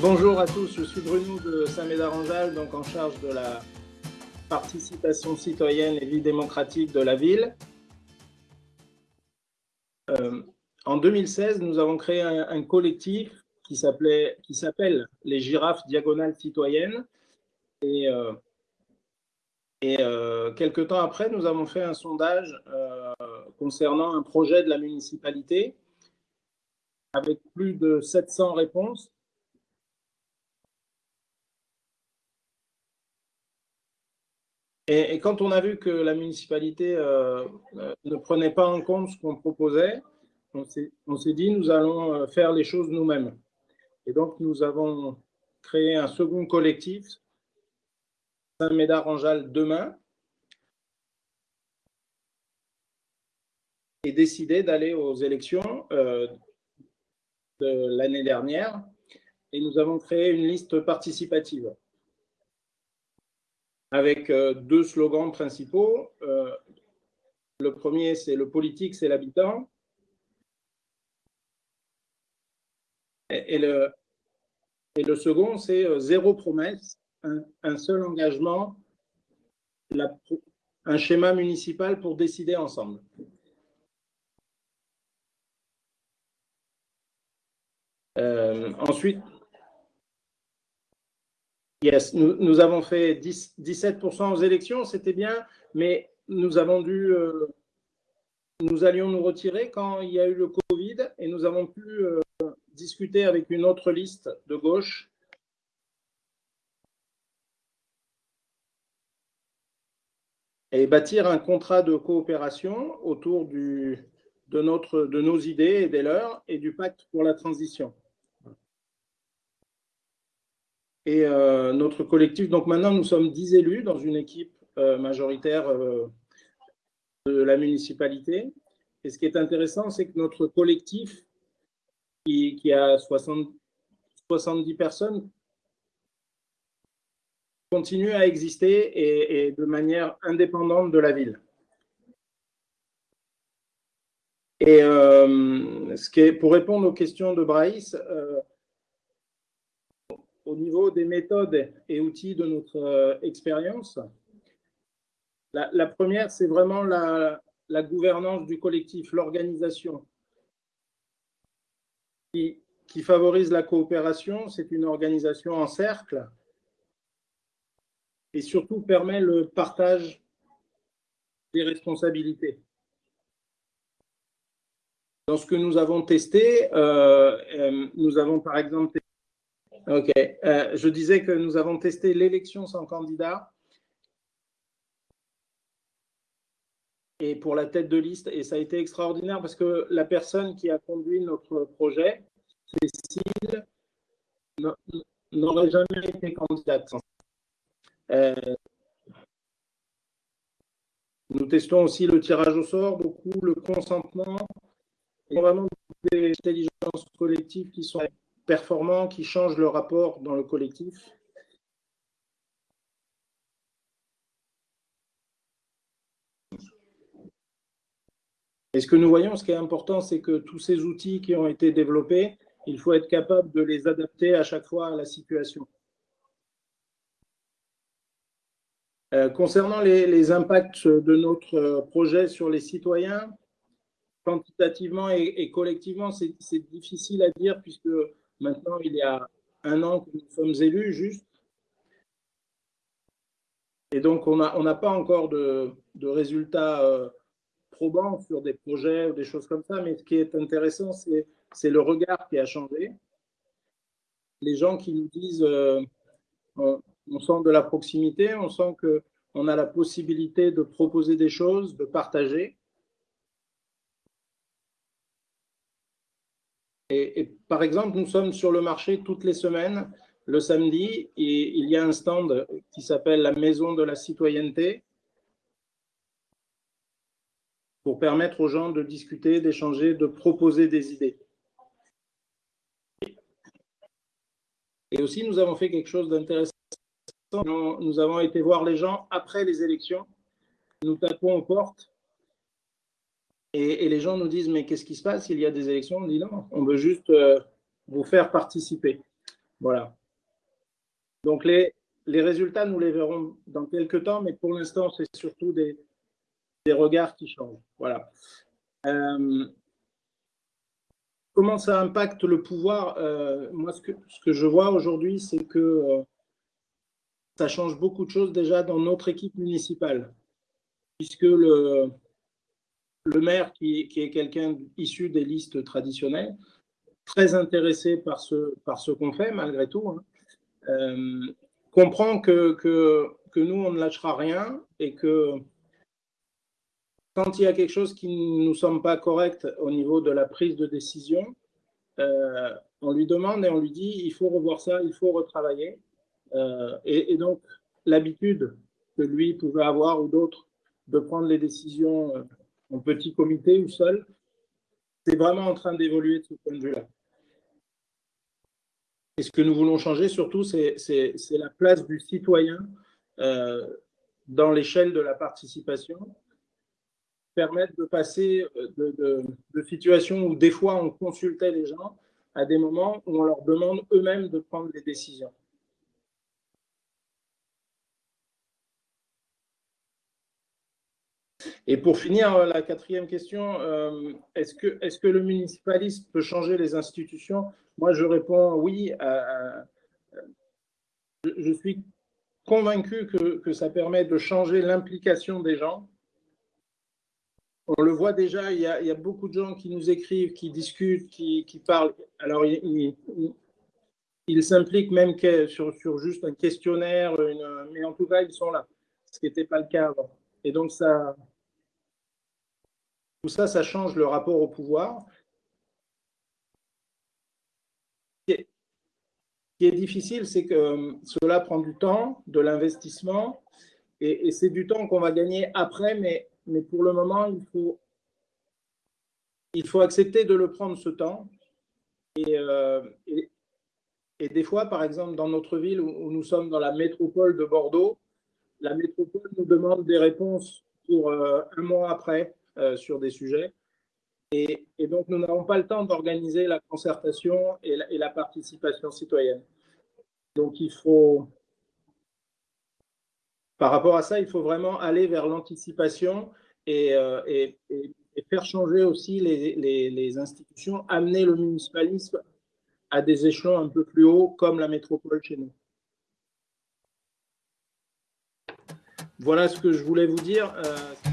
bonjour à tous, je suis Bruno de Saint-Médard-en-Jalles, donc en charge de la participation citoyenne et vie démocratique de la ville. Euh, en 2016, nous avons créé un, collectif qui s'appelle les girafes diagonales citoyennes. Et, euh, euh, quelques temps après, nous avons fait un sondage concernant un projet de la municipalité avec plus de 700 réponses. Et, quand on a vu que la municipalité euh, euh, ne prenait pas en compte ce qu'on proposait, on s'est dit, nous allons euh, faire les choses nous-mêmes. Et donc, nous avons créé un second collectif, Saint-Médard-en-Jalles demain, et décidé d'aller aux élections de l'année dernière. Et nous avons créé une liste participative avec euh, deux slogans principaux. Euh, le premier, c'est le politique, c'est l'habitant. Et, le, et le second, c'est euh, zéro promesse, un, seul engagement, un schéma municipal pour décider ensemble. ensuite, Yes, nous, avons fait 17% aux élections, c'était bien, mais nous avons dû, euh, nous allions nous retirer quand il y a eu le Covid et nous avons pu euh, discuter avec une autre liste de gauche. Et bâtir un contrat de coopération autour du, de, notre, de nos idées et des leurs et du pacte pour la transition et euh, notre collectif. Donc maintenant, nous sommes 10 élus dans une équipe euh, majoritaire euh, de la municipalité. Et ce qui est intéressant, c'est que notre collectif, qui, a 70 personnes, continue à exister et, de manière indépendante de la ville. Et ce qui est, pour répondre aux questions de Braïs, au niveau des méthodes et outils de notre euh, expérience. La, première, c'est vraiment la, gouvernance du collectif, l'organisation qui, favorise la coopération. C'est une organisation en cercle et surtout permet le partage des responsabilités. Dans ce que nous avons testé, euh, euh, nous avons par exemple Ok. Euh, je disais que nous avons testé l'élection sans candidat. Et pour la tête de liste, et ça a été extraordinaire parce que la personne qui a conduit notre projet, Cécile, n'aurait jamais été candidate. Euh, nous testons aussi le tirage au sort, beaucoup le consentement, et vraiment des intelligences collectives qui sont qui changent le rapport dans le collectif? Et ce que nous voyons, ce qui est important, c'est que tous ces outils qui ont été développés, il faut être capable de les adapter à chaque fois à la situation. Euh, concernant les, impacts de notre projet sur les citoyens, quantitativement et collectivement, c'est difficile à dire puisque Maintenant, il y a un an que nous sommes élus, juste. Et donc, on n'a on pas encore de, résultats euh, probants sur des projets ou des choses comme ça, mais ce qui est intéressant, c'est le regard qui a changé. Les gens qui nous disent euh, on, sent de la proximité, on sent qu'on a la possibilité de proposer des choses, de partager. Et, par exemple, nous sommes sur le marché toutes les semaines, le samedi, et il y a un stand qui s'appelle la Maison de la Citoyenneté pour permettre aux gens de discuter, d'échanger, de proposer des idées. Et aussi, nous avons fait quelque chose d'intéressant. Nous avons été voir les gens après les élections. Nous tapons aux portes et, les gens nous disent, mais qu'est-ce qui se passe? Il y a des élections On dit non, on veut juste euh, vous faire participer. Voilà. Donc les, résultats, nous les verrons dans quelques temps, mais pour l'instant, c'est surtout des, des, regards qui changent. Voilà. Euh, comment ça impacte le pouvoir? Euh, Moi, ce que, je vois aujourd'hui, c'est que ça change beaucoup de choses déjà dans notre équipe municipale, puisque le, le maire, qui, est quelqu'un issu des listes traditionnelles, très intéressé par ce, qu'on fait, malgré tout, hein, euh, comprend que, nous, on ne lâchera rien et que quand il y a quelque chose qui ne nous semble pas correct au niveau de la prise de décision, euh, on lui demande et on lui dit il faut revoir ça, il faut retravailler. Euh, et, donc, l'habitude que lui pouvait avoir ou d'autres de prendre les décisions en petit comité ou seul, c'est vraiment en train d'évoluer de ce point de vue-là. Et ce que nous voulons changer surtout, c'est la place du citoyen euh, dans l'échelle de la participation, permettre de passer de, situations où des fois on consultait les gens à des moments où on leur demande eux-mêmes de prendre des décisions. Et pour finir, euh, la quatrième question, euh, est-ce que, est que le municipalisme peut changer les institutions? Moi, je réponds oui. À, je suis convaincu que, que, ça permet de changer l'implication des gens. On le voit déjà, il y, a, il y, a, beaucoup de gens qui nous écrivent, qui discutent, qui, qui parlent. Alors, ils, s'impliquent même sur, sur, juste un questionnaire, mais en tout cas, ils sont là, ce qui n'était pas le cas avant. Et donc, ça, tout ça, ça change le rapport au pouvoir. Ce qui est difficile, c'est que euh, cela prend du temps, de l'investissement, et, c'est du temps qu'on va gagner après, mais, pour le moment, il faut, accepter de le prendre ce temps. Et, euh, des fois, par exemple, dans notre ville où, où, nous sommes dans la métropole de Bordeaux, la métropole nous demande des réponses pour euh, un mois après. Euh, sur des sujets. Et, donc, nous n'avons pas le temps d'organiser la concertation et la, participation citoyenne. Donc, il faut, par rapport à ça, il faut vraiment aller vers l'anticipation et, euh, faire changer aussi les, institutions, amener le municipalisme à des échelons un peu plus hauts, comme la métropole chez nous. Voilà ce que je voulais vous dire. Euh